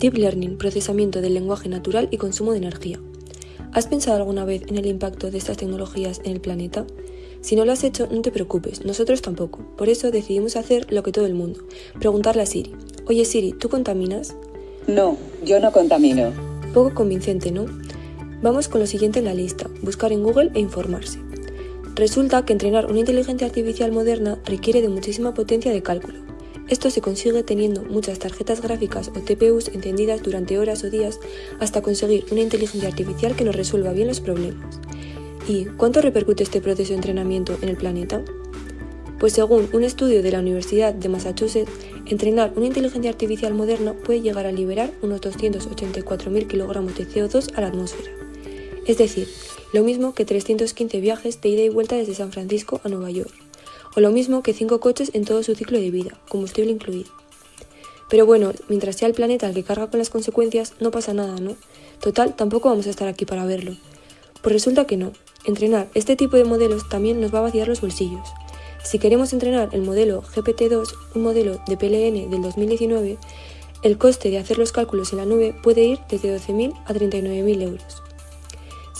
Deep Learning, procesamiento del lenguaje natural y consumo de energía. ¿Has pensado alguna vez en el impacto de estas tecnologías en el planeta? Si no lo has hecho, no te preocupes, nosotros tampoco. Por eso decidimos hacer lo que todo el mundo, preguntarle a Siri. Oye Siri, ¿tú contaminas? No, yo no contamino. Poco convincente, ¿no? Vamos con lo siguiente en la lista, buscar en Google e informarse. Resulta que entrenar una inteligencia artificial moderna requiere de muchísima potencia de cálculo. Esto se consigue teniendo muchas tarjetas gráficas o TPUs encendidas durante horas o días hasta conseguir una inteligencia artificial que nos resuelva bien los problemas. ¿Y cuánto repercute este proceso de entrenamiento en el planeta? Pues según un estudio de la Universidad de Massachusetts, entrenar una inteligencia artificial moderna puede llegar a liberar unos 284.000 kilogramos de CO2 a la atmósfera. Es decir, lo mismo que 315 viajes de ida y vuelta desde San Francisco a Nueva York, o lo mismo que 5 coches en todo su ciclo de vida, combustible incluido. Pero bueno, mientras sea el planeta el que carga con las consecuencias, no pasa nada, ¿no? Total, tampoco vamos a estar aquí para verlo. Pues resulta que no. Entrenar este tipo de modelos también nos va a vaciar los bolsillos. Si queremos entrenar el modelo GPT-2, un modelo de PLN del 2019, el coste de hacer los cálculos en la nube puede ir desde 12.000 a 39.000 euros.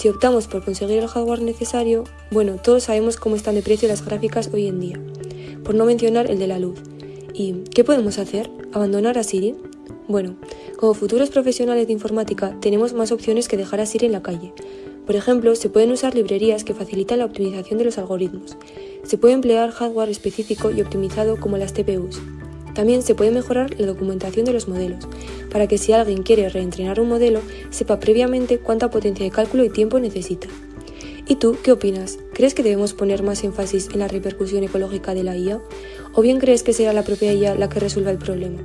Si optamos por conseguir el hardware necesario, bueno, todos sabemos cómo están de precio las gráficas hoy en día, por no mencionar el de la luz. ¿Y qué podemos hacer? ¿Abandonar a Siri? Bueno, como futuros profesionales de informática tenemos más opciones que dejar a Siri en la calle. Por ejemplo, se pueden usar librerías que facilitan la optimización de los algoritmos. Se puede emplear hardware específico y optimizado como las TPUs. También se puede mejorar la documentación de los modelos, para que si alguien quiere reentrenar un modelo, sepa previamente cuánta potencia de cálculo y tiempo necesita. ¿Y tú qué opinas? ¿Crees que debemos poner más énfasis en la repercusión ecológica de la IA? ¿O bien crees que será la propia IA la que resuelva el problema?